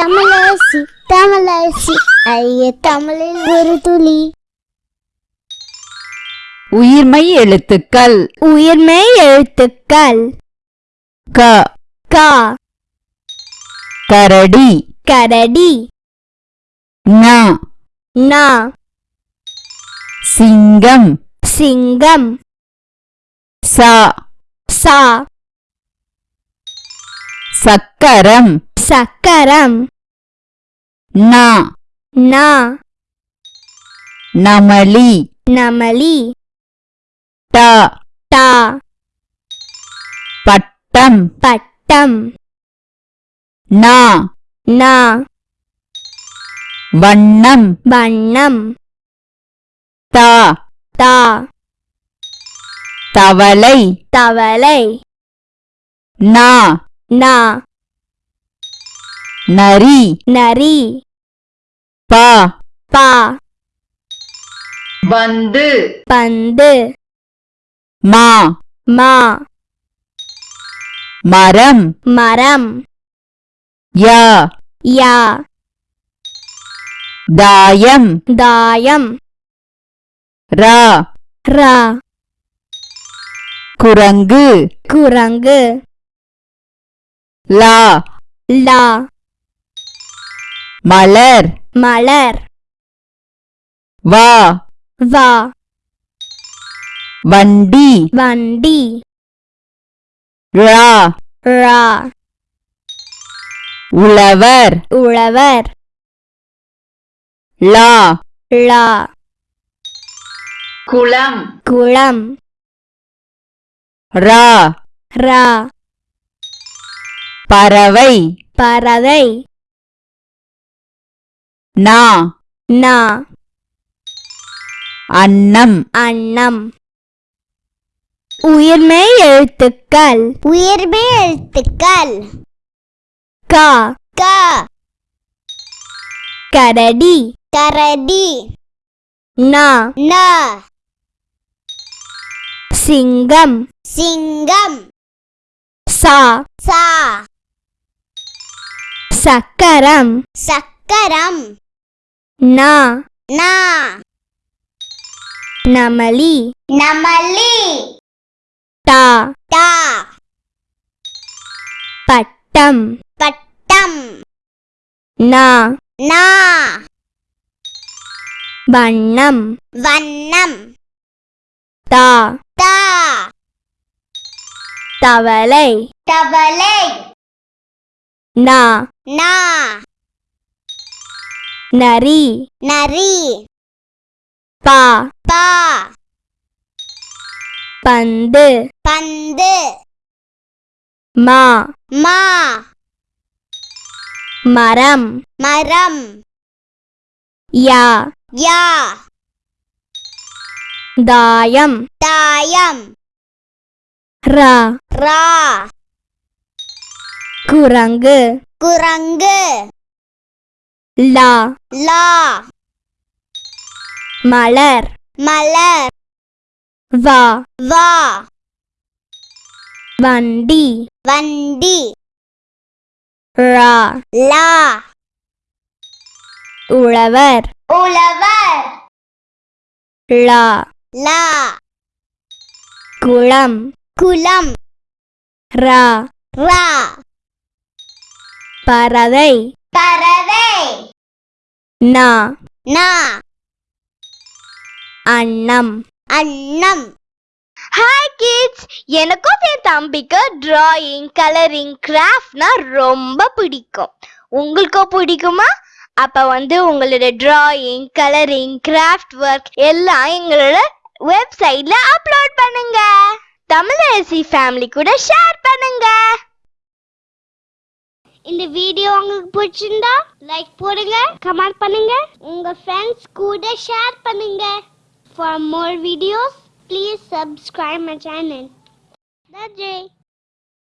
தமிழரசி தமிழரசி ஐய தமிழில் ஒரு துளி. உயிர்மை எழுத்துக்கள். உயிர்மை எழுத்துக்கள். க. கா. கரடி. கரடி. ஞ. நா சிங்கம். சிங்கம். ச. சா. சக்கரம். சக்கரம். ந. நா. நமளி நமலி. ட. டா. பட்டம். பட்டம். ந. நா. வண்ணம். வண்ணம். த. தா. தவளை. தவளை. ந. நா. நரி. நரி. ப. பா. பந்து. பந்து. மா. மா. மரம். மரம். ய. யா. தாயம். தாயம். ர. ரா. குரங்கு. குரங்கு. ல. லா. மலர். மலர். வ. வா. வண்டி. வண்டி. ழ ரா. உழவர். உழவர். ல. லா. குளம். குளம். ர. ரா. பறவை. பறவை. ந. நா. அன்னம். அன்னம். உயிர்மை எழுத்துக்கள். உயிர்மை எழுத்துக்கள். கா. கா. கரடி. கரடி. நா. நா. சிங்கம். சிங்கம். சா. சா. சக்கரம். சக்கரம். நா. நா. நமலி. நமலி. டா டா பட்டம். பட்டம். நா. நா. வண்ணம். வண்ணம். தா. தா. தவளை. தவளை. நா. நா. நரி. நரி. பா. பா. பந்து. பந்து. மா. மா. மரம். மரம். யா. யா. தாயம். தாயம். ரா. ரா. குரங்கு. குரங்கு. லா. லா. மலர். மலர். வா. வா. வண்டி. வண்டி. ரா. லா. உழவர். உழவர். லா. லா. குளம். குளம். ரா. ரா. பறவை. பறவை. நா. நா. அன்னம். அன்னம். ஹாய் கிட்ஸ் எனக்கும் என் தம்பிக்கு டிராயிங் கலரிங் கிராஃப்ட்னா ரொம்ப பிடிக்கும். உங்களுக்கும் பிடிக்குமா? அப்ப வந்து உங்களோட டிராயிங் கலரிங் கிராஃப்ட் ஒர்க் எல்லாம் எங்களோட வெப்சைட்ல அப்லோட் பண்ணுங்க. தமிழரசி ஃபேமிலி கூட ஷேர் பண்ணுங்க. இந்த வீடியோ உங்களுக்கு பிடிச்சிருந்தா லைக் போடுங்க கமெண்ட் பண்ணுங்க. உங்க ஃப்ரெண்ட்ஸ் கூட ஷேர் பண்ணுங்க. For more videos please subscribe my channel நன்றி